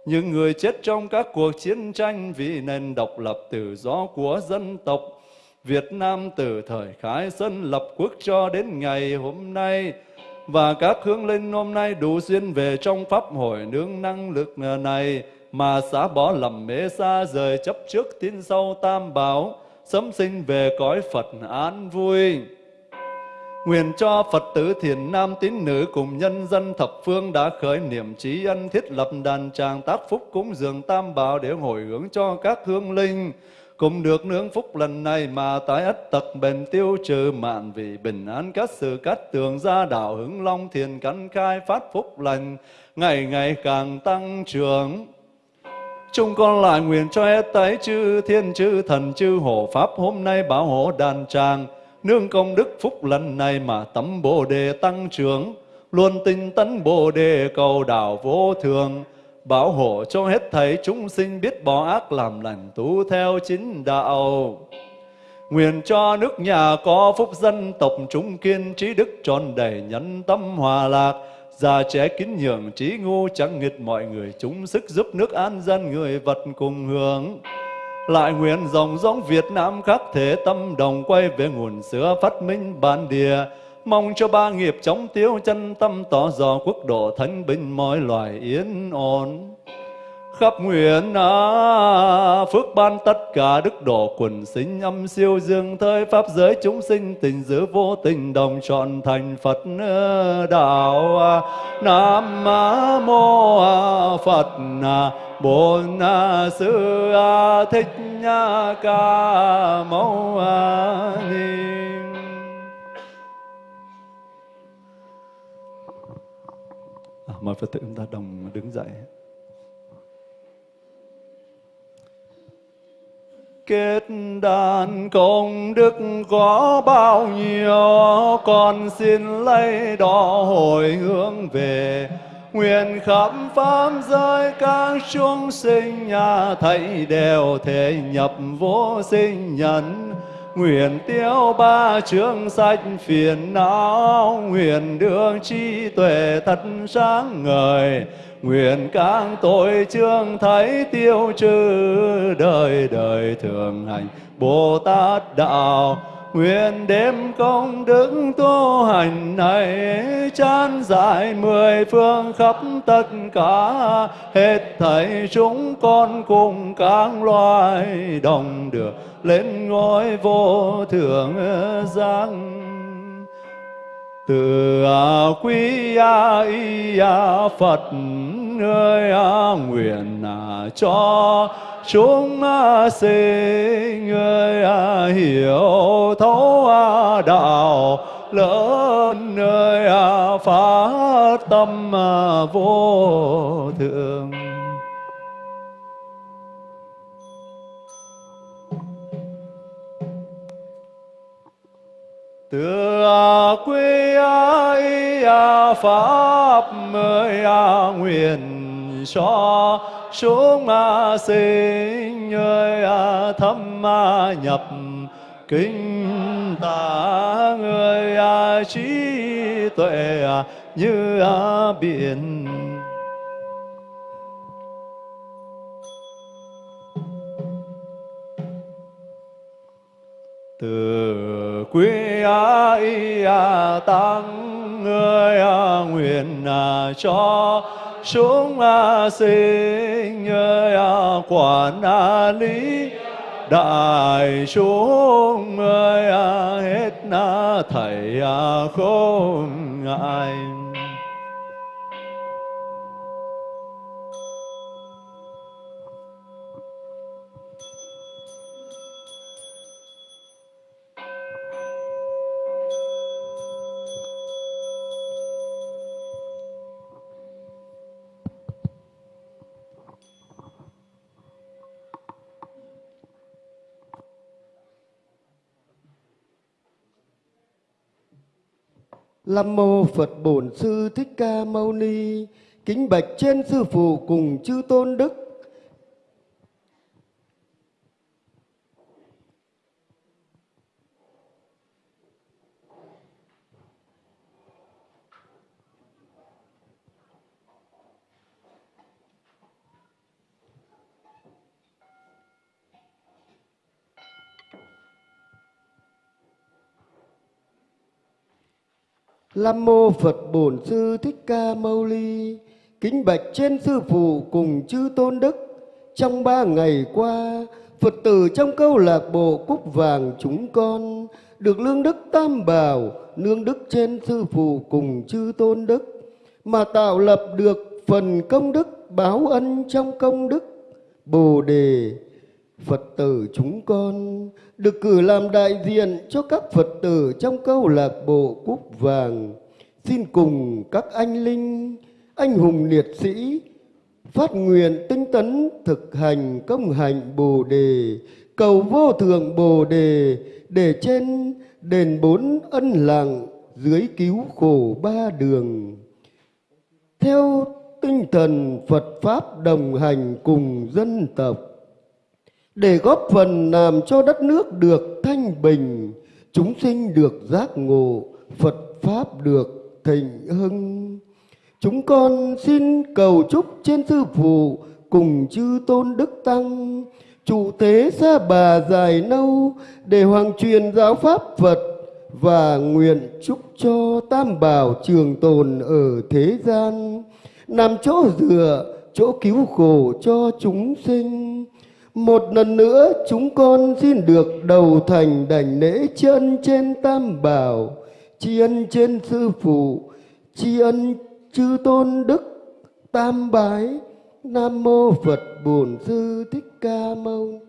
Những người chết trong các cuộc chiến tranh vì nền độc lập tự do của dân tộc. Việt Nam từ thời khai sơn lập quốc cho đến ngày hôm nay, và các hương linh hôm nay đủ duyên về trong pháp hội nương năng lực này, mà xả bỏ lầm mê xa rời chấp trước tin sau tam bảo sớm sinh về cõi Phật an vui. Nguyện cho Phật tử thiền nam tín nữ cùng nhân dân thập phương đã khởi niệm trí ân thiết lập đàn tràng tác phúc cúng dường tam bảo để hồi hướng cho các hương linh cùng được nương phúc lần này mà tái ất tật bền tiêu trừ mạn vì bình an các sự cát tường gia đạo hứng long thiền căn khai phát phúc lành, ngày ngày càng tăng trưởng. Chúng con lại nguyện cho hết tái chư thiên chư thần chư hộ pháp hôm nay bảo hộ đàn tràng, nương công đức phúc lần này mà tấm bồ đề tăng trưởng, luôn tinh tấn bồ đề cầu đạo vô thường bảo hộ cho hết thảy chúng sinh biết bỏ ác làm lành tu theo chính đạo. Nguyện cho nước nhà có phúc dân tộc chúng kiên trí đức tròn đầy nhân tâm hòa lạc, già trẻ kính nhường trí ngu chẳng nghịch mọi người chúng sức giúp nước an dân người vật cùng hưởng. Lại nguyện dòng giống Việt Nam khắc thể tâm đồng quay về nguồn xưa phát minh bản địa, mong cho ba nghiệp chống tiêu chân tâm tỏ dò quốc độ thánh bình mọi loài yên ổn khắp nguyện à, phước ban tất cả đức độ quần sinh âm siêu dương thời pháp giới chúng sinh tình giữ vô tình đồng chọn thành phật đạo nam mô phật bổn sư thích ca mâu ni. Mời Phật tử chúng ta đồng đứng dậy. Kết đàn công đức có bao nhiêu, con xin lấy đó hồi hướng về. Nguyện khắp pháp giới các chúng sinh nhà thầy đều thể nhập vô sinh nhân Nguyện tiêu ba chương sách phiền não, Nguyện đường trí tuệ thật sáng ngời, Nguyện các tội chương thấy tiêu trừ, Đời đời thường hành Bồ Tát Đạo, Nguyện đêm công đức tu hành này chán giải mười phương khắp tất cả. Hết thảy chúng con cùng các loài đồng được lên ngôi vô thượng giác từ à, quý a, y a, phật ơi nguyện à, cho chúng sinh ơi à, hiểu thấu à, đạo lớn nơi à, phát tâm vô thượng từ quy y pháp mới nguyện cho xuống sinh ơi à, thâm nhập kinh ta. Người à, trí tuệ à, như biển. Từ quý y tăng, người nguyện cho chúng sinh à, quản à, lý. Đại chúng ơi à, hết thầy không ngại. Nam mô Phật Bổn Sư Thích Ca Mâu Ni. Kính bạch trên sư phụ cùng chư tôn đức. Lam mô Phật Bổn Sư Thích Ca Mâu Ni. Kính bạch trên sư phụ cùng chư tôn đức. Trong ba ngày qua, Phật tử trong câu lạc bộ Cúc Vàng chúng con được lương đức tam bảo, nương đức trên sư phụ cùng chư tôn đức mà tạo lập được phần công đức báo ân trong công đức Bồ đề Phật tử chúng con được cử làm đại diện cho các Phật tử trong câu lạc bộ Cúc Vàng. Xin cùng các anh linh, anh hùng liệt sĩ phát nguyện tinh tấn thực hành công hành Bồ đề, cầu vô thượng Bồ đề để trên đền bốn ân lặng dưới cứu khổ ba đường. Theo tinh thần Phật Pháp đồng hành cùng dân tộc, để góp phần làm cho đất nước được thanh bình, chúng sinh được giác ngộ, Phật Pháp được thịnh hưng. Chúng con xin cầu chúc trên sư phụ cùng chư tôn đức tăng, chủ tế xa bà dài lâu để hoàng truyền giáo pháp Phật và nguyện chúc cho tam bảo trường tồn ở thế gian, làm chỗ dựa, chỗ cứu khổ cho chúng sinh. Một lần nữa chúng con xin được đầu thành đảnh lễ chân trên tam bảo, tri ân trên sư phụ, tri ân chư tôn đức tam bái. Nam mô Phật Bổn Sư Thích Ca Mâu Ni.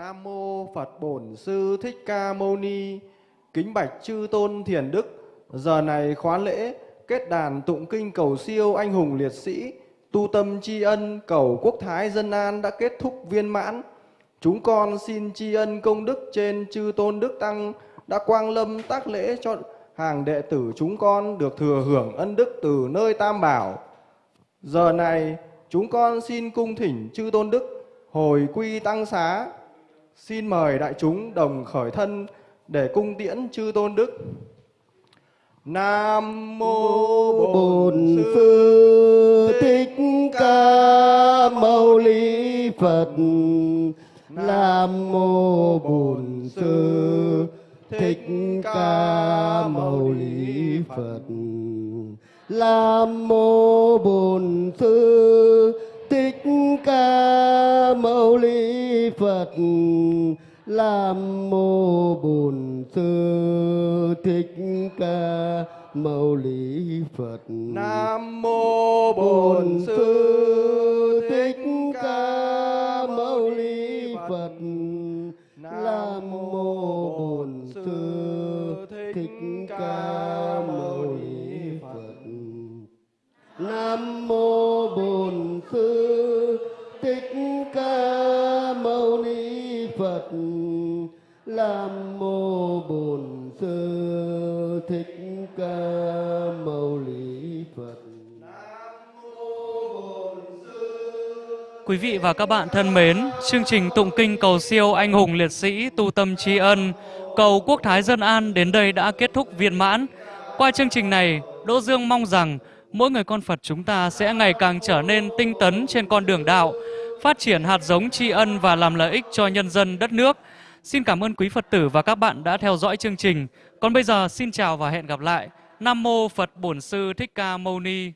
Nam mô Phật Bổn Sư Thích Ca Mâu Ni. Kính bạch chư tôn thiền đức. Giờ này khóa lễ kết đàn tụng kinh cầu siêu anh hùng liệt sĩ, tu tâm tri ân cầu quốc thái dân an đã kết thúc viên mãn. Chúng con xin tri ân công đức trên chư tôn đức tăng đã quang lâm tác lễ cho hàng đệ tử chúng con được thừa hưởng ân đức từ nơi Tam Bảo. Giờ này chúng con xin cung thỉnh chư tôn đức hồi quy tăng xá. Xin mời đại chúng đồng khởi thân để cung tiễn chư tôn đức. Nam mô Bổn Sư Thích Ca Mâu Ni Phật. Nam mô Bổn Sư Thích Ca Mâu Ni Phật. Nam mô Bổn Sư Thích Ca Mâu Ni Phật. Nam mô Bổn Sư Thích Ca Mâu Ni Phật. Nam mô Bổn Sư Nam mô Bổn Sư Thích Ca Mâu Ni Phật. Quý vị và các bạn thân mến, chương trình tụng kinh cầu siêu anh hùng liệt sĩ tu tâm tri ân, cầu quốc thái dân an đến đây đã kết thúc viên mãn. Qua chương trình này, Đỗ Dương mong rằng mỗi người con Phật chúng ta sẽ ngày càng trở nên tinh tấn trên con đường đạo, phát triển hạt giống tri ân và làm lợi ích cho nhân dân đất nước. Xin cảm ơn quý Phật tử và các bạn đã theo dõi chương trình. Còn bây giờ, xin chào và hẹn gặp lại. Nam mô Phật Bổn Sư Thích Ca Mâu Ni.